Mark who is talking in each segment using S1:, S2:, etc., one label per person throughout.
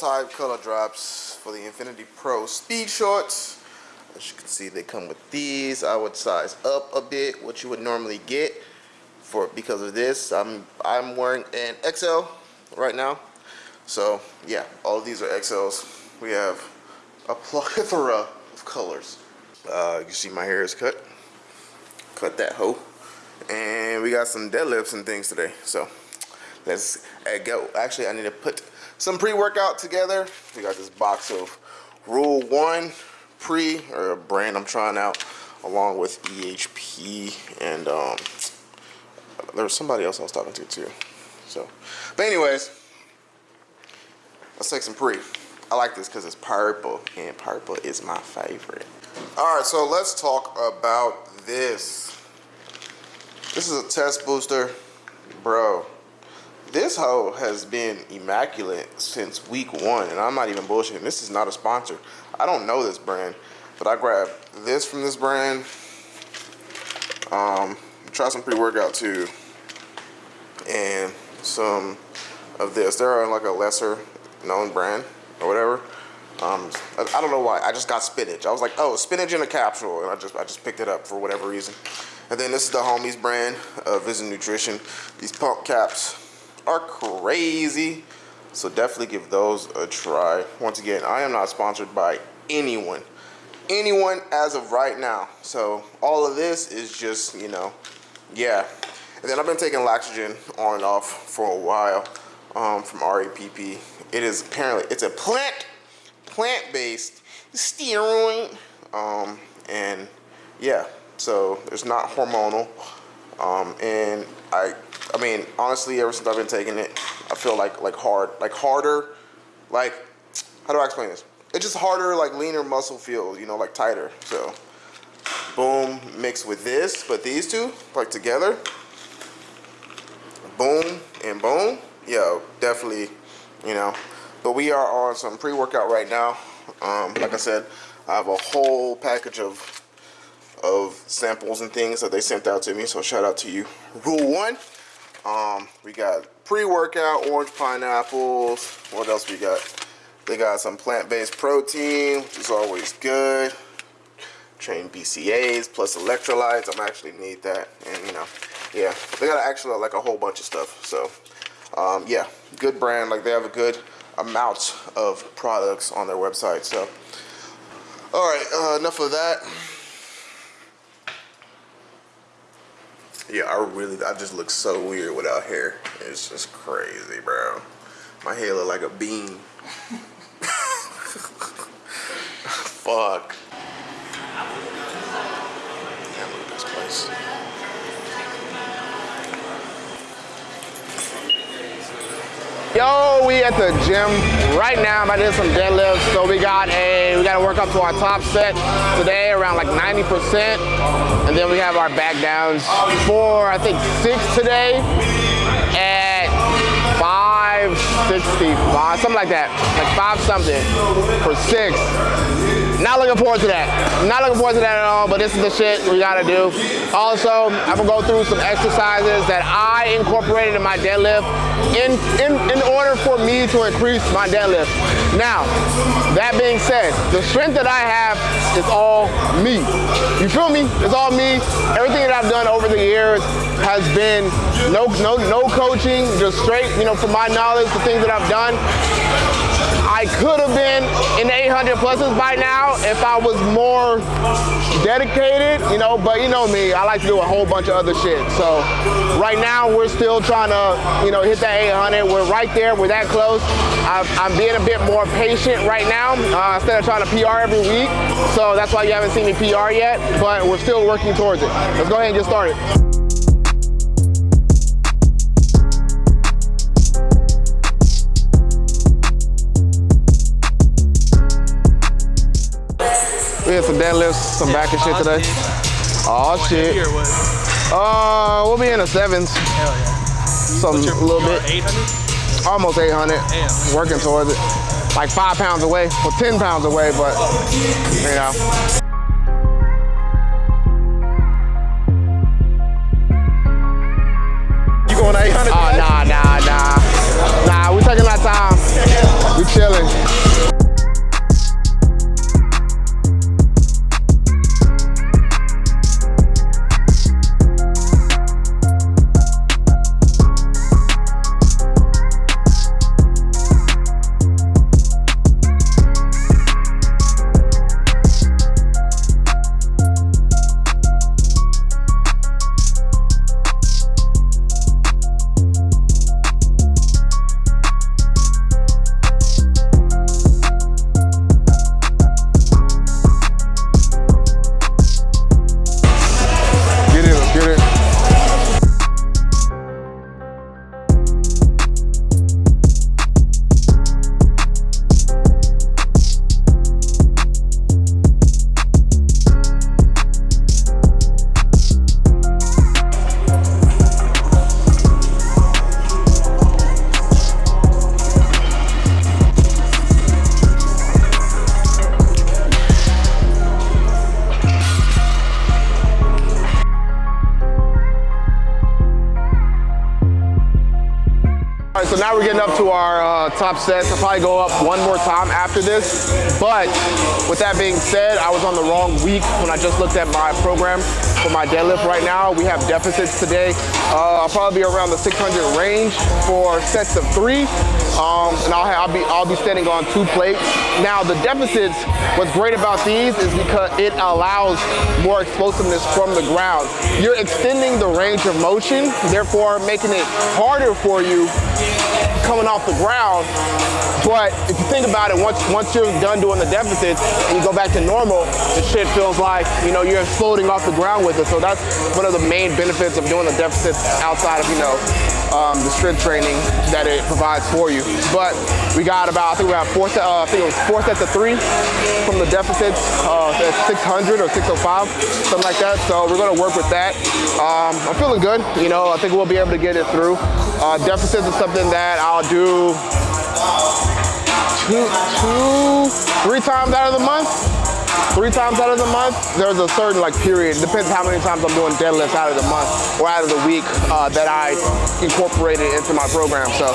S1: type color drops for the Infinity Pro Speed Shorts. As you can see, they come with these. I would size up a bit what you would normally get for because of this. I'm I'm wearing an XL right now. So yeah, all these are XLs. We have a plethora of colors. Uh, you see my hair is cut. Cut that hoe. And we got some deadlifts and things today. So let's uh, go. Actually, I need to put some pre-workout together. We got this box of Rule 1 pre or a brand I'm trying out along with EHP and um, there was somebody else I was talking to too. So, but anyways, let's take some pre. I like this because it's purple and purple is my favorite. All right, so let's talk about this. This is a test booster. Bro, this hoe has been immaculate since week one, and I'm not even bullshitting. This is not a sponsor. I don't know this brand, but I grabbed this from this brand. Um, try some pre-workout too, and some of this. They're like a lesser known brand or whatever. Um, I, I, don't know why. I just got spinach. I was like, oh, spinach in a capsule, and I just I just picked it up for whatever reason. And then this is the Homies brand of Vision Nutrition. These pump caps are crazy. So definitely give those a try. Once again, I am not sponsored by anyone. Anyone as of right now. So all of this is just, you know, yeah. And then I've been taking Laxogen on and off for a while um, from RAPP. It is apparently, it's a plant, plant-based steroid. Um, and yeah, so it's not hormonal. Um, and I, I mean, honestly, ever since I've been taking it, I feel like like hard, like harder, like how do I explain this? It's just harder, like leaner muscle feel, you know, like tighter. So, boom, mixed with this, but these two, like together, boom and boom, yo, definitely, you know. But we are on some pre-workout right now. Um, like I said, I have a whole package of of samples and things that they sent out to me. So shout out to you. Rule one, um, we got pre-workout, orange pineapples. What else we got? They got some plant-based protein, which is always good. Train BCAAs plus electrolytes. I'm actually need that. And you know, yeah, they got actually like a whole bunch of stuff. So um, yeah, good brand. Like they have a good amount of products on their website. So all right, uh, enough of that. Yeah, I really, I just look so weird without hair. It's just crazy, bro. My hair look like a bean. Fuck. At this place. Yo, we at the gym right now. I'm doing some deadlifts. So we got a, we got to work up to our top set today around like 90%. And then we have our back downs for, I think, six today at 565, something like that. Like five something for six. Not looking forward to that. Not looking forward to that at all, but this is the shit we gotta do. Also, I'm gonna go through some exercises that I incorporated in my deadlift in, in, in order for me to increase my deadlift. Now, that being said, the strength that I have is all me. You feel me? It's all me. Everything that I've done over the years has been no, no, no coaching, just straight, you know, from my knowledge, the things that I've done. I could have been in the 800 pluses by now if I was more dedicated, you know, but you know me, I like to do a whole bunch of other shit. So right now we're still trying to, you know, hit that 800. We're right there, we're that close. i am being a bit more patient right now uh, instead of trying to PR every week. So that's why you haven't seen me PR yet, but we're still working towards it. Let's go ahead and get started. We had some deadlifts, some back and shit today. Oh shit. Uh, we'll be in the sevens. Hell yeah. Some a little bit. 800? Almost 800. Damn. Working towards it. Like five pounds away, well 10 pounds away, but you know. You going 800? Oh, nah, nah, nah. Nah, we taking our time. We
S2: chilling. Up to our uh, top sets. I'll probably go up one more time after this. But with that being said, I was on the wrong week when I just looked at my program for my deadlift right now. We have deficits today. Uh, I'll probably be around the 600 range for sets of three. Um, and I'll, ha- I'll, be, I'll be standing on two plates. Now the deficits, what's great about these is because it allows more explosiveness from the ground. You're extending the range of motion, therefore making it harder for you coming off the ground. But if you think about it, once once you're done doing the deficits and you go back to normal, the shit feels like you know you're floating off the ground with it. So that's one of the main benefits of doing the deficits outside of you know um, the strength training that it provides for you. But we got about I think we have four uh, I think it was four sets of three from the deficits uh, at 600 or 605, something like that. So we're gonna work with that. Um, I'm feeling good. You know, I think we'll be able to get it through. Uh, deficits is something that I'll do two, two, three times out of the month. Three times out of the month, there's a certain like period. Depends how many times I'm doing deadlifts out of the month or out of the week uh, that I incorporated into my program. So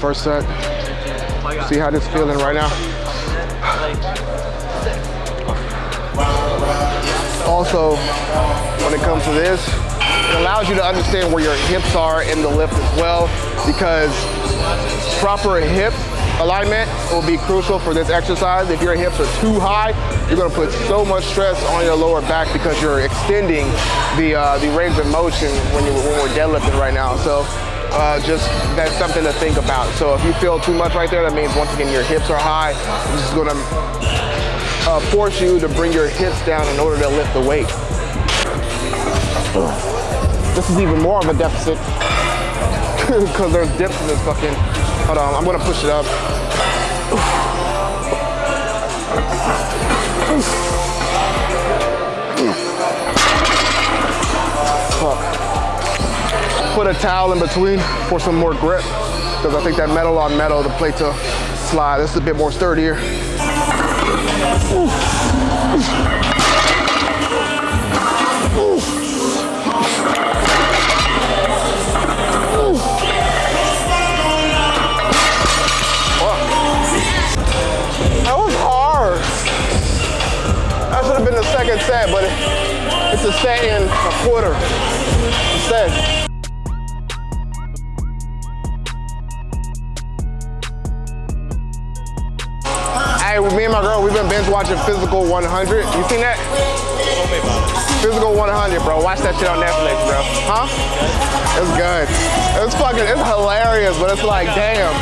S2: First set. See how this feeling right now. Also, when it comes to this, it allows you to understand where your hips are in the lift as well because proper hip alignment will be crucial for this exercise. If your hips are too high, you're gonna put so much stress on your lower back because you're extending the uh, the range of motion when, you, when we're deadlifting right now. So uh, just that's something to think about. So if you feel too much right there, that means once again your hips are high. This is gonna uh, force you to bring your hips down in order to lift the weight. This is even more of a deficit because there's dips in this fucking. Hold on, I'm gonna push it up. Fuck. Put a towel in between for some more grip because I think that metal on metal, the plate to slide, this is a bit more sturdier. That It's fucking, it's hilarious, but it's like, damn.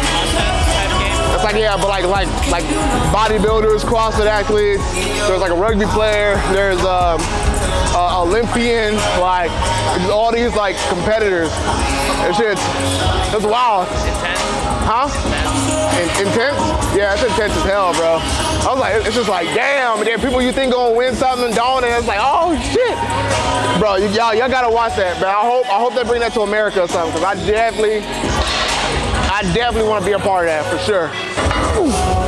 S2: It's like yeah, but like like like bodybuilders, CrossFit athletes. There's like a rugby player. There's um, a Olympian. Like all these like competitors. It's shit. It's wild. Huh? In- intense? Yeah, it's intense as hell, bro. I was like, it's just like, damn. And then people you think gonna win something don't, and it's like, oh shit, bro. Y'all, y'all gotta watch that, man. I hope, I hope they bring that to America or something, cause I definitely, I definitely want to be a part of that for sure. Ooh,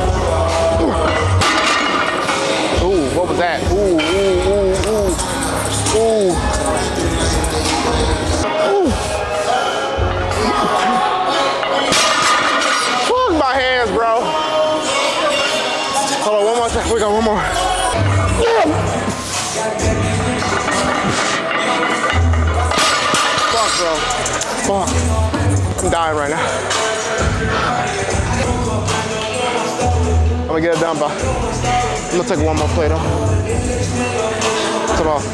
S2: I'm dying right now. I'm gonna get it done, but I'm gonna take one more plate off. Come off,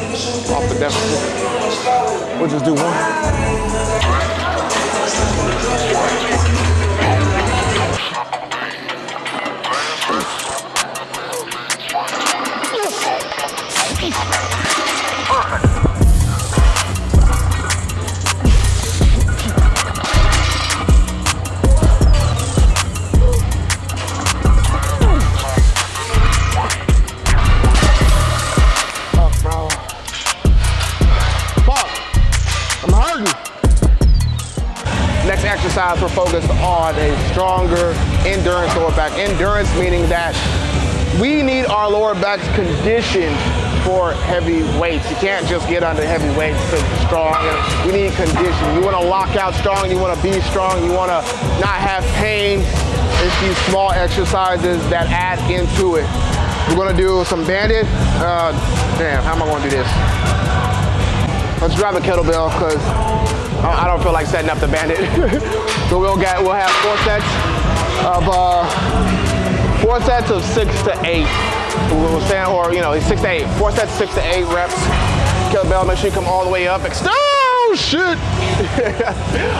S2: off the deficit. We'll just do one. Focused on a stronger endurance lower back. Endurance meaning that we need our lower backs conditioned for heavy weights. You can't just get under heavy weights to be strong. We need condition. You want to lock out strong. You want to be strong. You want to not have pain. It's these small exercises that add into it. We're gonna do some banded. Uh, damn, how am I gonna do this? Let's grab a kettlebell because I don't feel like setting up the bandit. so we'll get we'll have four sets of uh, four sets of six to eight. We'll stand or you know six to eight. Four sets, six to eight reps. Kettlebell, make sure you come all the way up. Oh shit!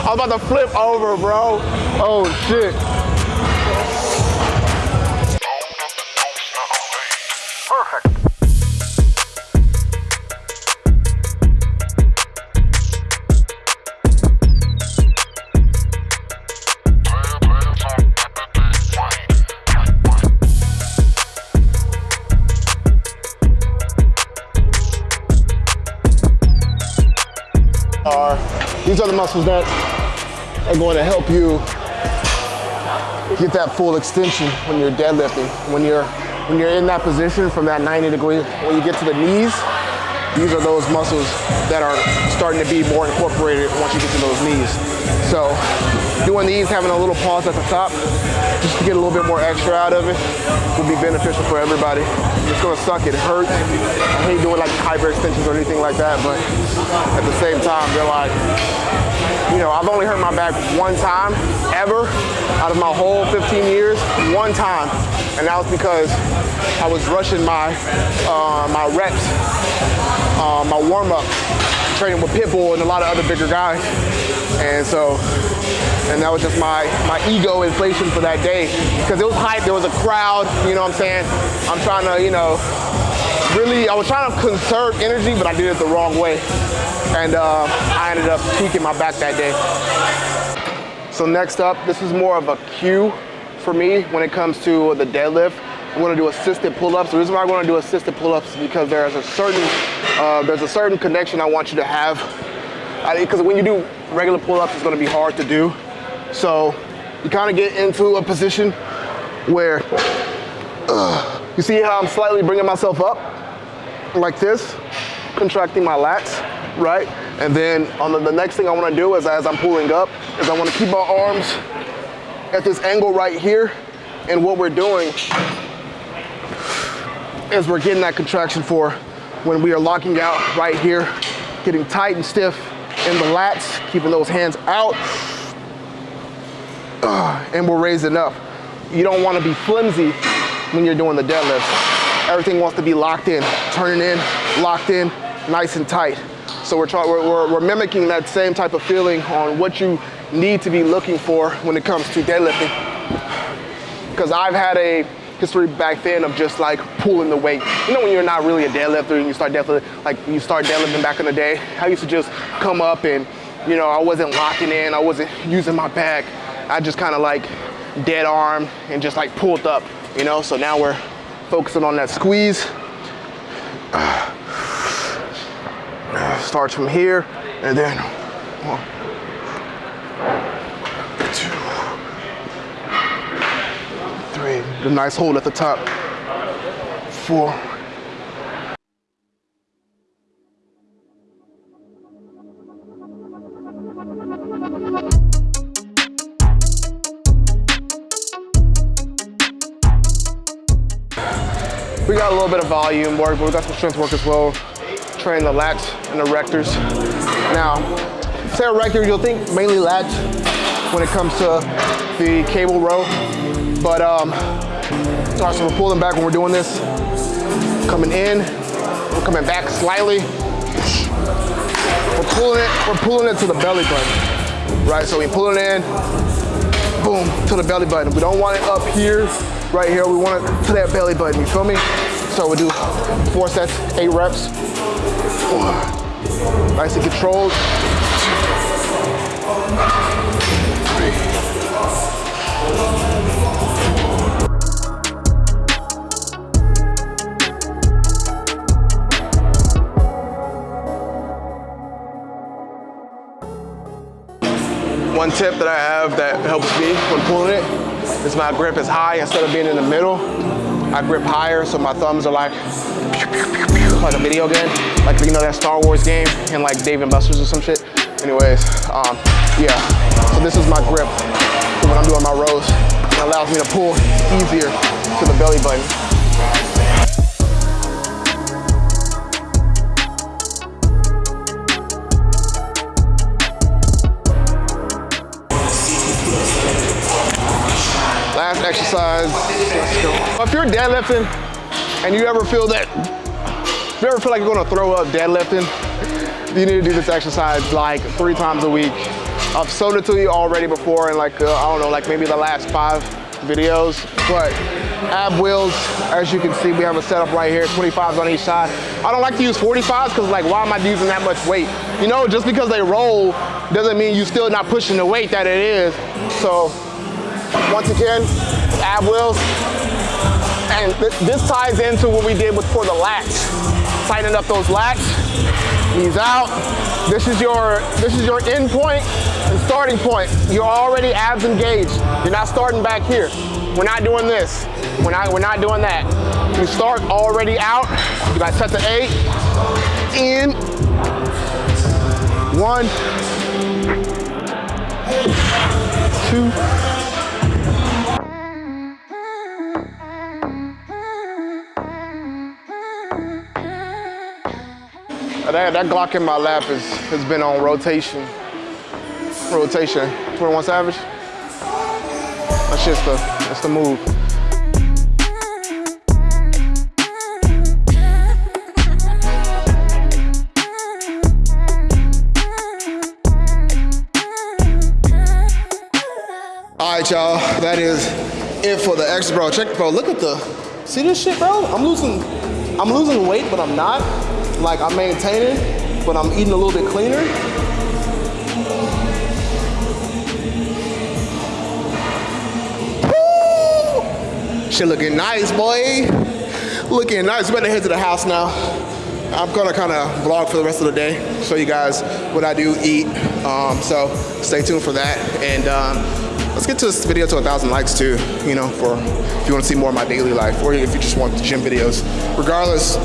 S2: I'm about to flip over, bro. Oh shit. Muscles that are going to help you get that full extension when you're deadlifting. When you're when you're in that position from that 90 degree, when you get to the knees, these are those muscles that are starting to be more incorporated once you get to those knees. So doing these, having a little pause at the top, just to get a little bit more extra out of it, will be beneficial for everybody. It's gonna suck, it hurts. I hate doing like hyper extensions or anything like that, but at the same time, they're like, you know, I've only hurt my back one time ever out of my whole 15 years, one time. And that was because I was rushing my, uh, my reps, uh, my warm up, training with Pitbull and a lot of other bigger guys. And so, and that was just my, my ego inflation for that day. Because it was hype, there was a crowd, you know what I'm saying? I'm trying to, you know, really, I was trying to conserve energy, but I did it the wrong way. And uh, I ended up tweaking my back that day. So next up, this is more of a cue for me when it comes to the deadlift. I'm gonna do assisted pull-ups. The reason why I want to do assisted pull-ups is because there's a certain uh, there's a certain connection I want you to have. Because when you do regular pull-ups, it's gonna be hard to do. So you kind of get into a position where uh, you see how I'm slightly bringing myself up like this, contracting my lats, right? And then on the, the next thing I wanna do is as I'm pulling up, is I wanna keep my arms at this angle right here. And what we're doing is we're getting that contraction for when we are locking out right here, getting tight and stiff in the lats, keeping those hands out, uh, and we're raising up. You don't wanna be flimsy when you're doing the deadlifts. Everything wants to be locked in, turning in, locked in, nice and tight. So we're, we're, we're mimicking that same type of feeling on what you need to be looking for when it comes to deadlifting. Because I've had a history back then of just like pulling the weight. You know when you're not really a deadlifter and you start deadlifting, like you start deadlifting back in the day, I used to just come up and, you know, I wasn't locking in, I wasn't using my back. I just kind of like dead arm and just like pulled up, you know? So now we're focusing on that squeeze. Starts from here and then one, two, three. The nice hold at the top. Four. We got a little bit of volume work, but we got some strength work as well. Train the lats and the rectors. Now, say a rector, you'll think mainly lats when it comes to the cable row. But, um, all right, so we're pulling back when we're doing this. Coming in, we're coming back slightly. We're pulling it, we're pulling it to the belly button, right? So we pull it in, boom, to the belly button. We don't want it up here, right here. We want it to that belly button, you feel me? So we do four sets, eight reps. Four. Nice and controlled. One tip that I have that helps me when pulling it is my grip is high instead of being in the middle. I grip higher so my thumbs are like like a video game, like you know that Star Wars game and like Dave and Buster's or some shit. Anyways, um, yeah. So this is my grip when I'm doing my rows. It allows me to pull easier to the belly button. Exercise. If you're deadlifting and you ever feel that, if you ever feel like you're gonna throw up deadlifting, you need to do this exercise like three times a week. I've shown it to you already before in like, uh, I don't know, like maybe the last five videos, but ab wheels, as you can see, we have a setup right here, 25s on each side. I don't like to use 45s because like, why am I using that much weight? You know, just because they roll doesn't mean you're still not pushing the weight that it is. So once again, ab wheels. And th this ties into what we did before the lats. Tighten up those lats, knees out. This is your this is your end point and starting point. You're already abs engaged. You're not starting back here. We're not doing this. We're not we're not doing that. You start already out. You got set to eight. In. One. Two. That, that Glock in my lap is, has been on rotation. Rotation. 21 Savage. That's just the, that's the move. All right, y'all, that is it for the extra, bro. Check, bro, look at the, see this shit, bro? I'm losing, I'm losing weight, but I'm not. Like, I'm maintaining, but I'm eating a little bit cleaner. Woo! Shit looking nice, boy. Looking nice. We better head to the house now. I'm gonna kind of vlog for the rest of the day, show you guys what I do, eat. Um, so stay tuned for that. And um, let's get to this video to a thousand likes too, you know, for if you want to see more of my daily life or if you just want the gym videos. Regardless,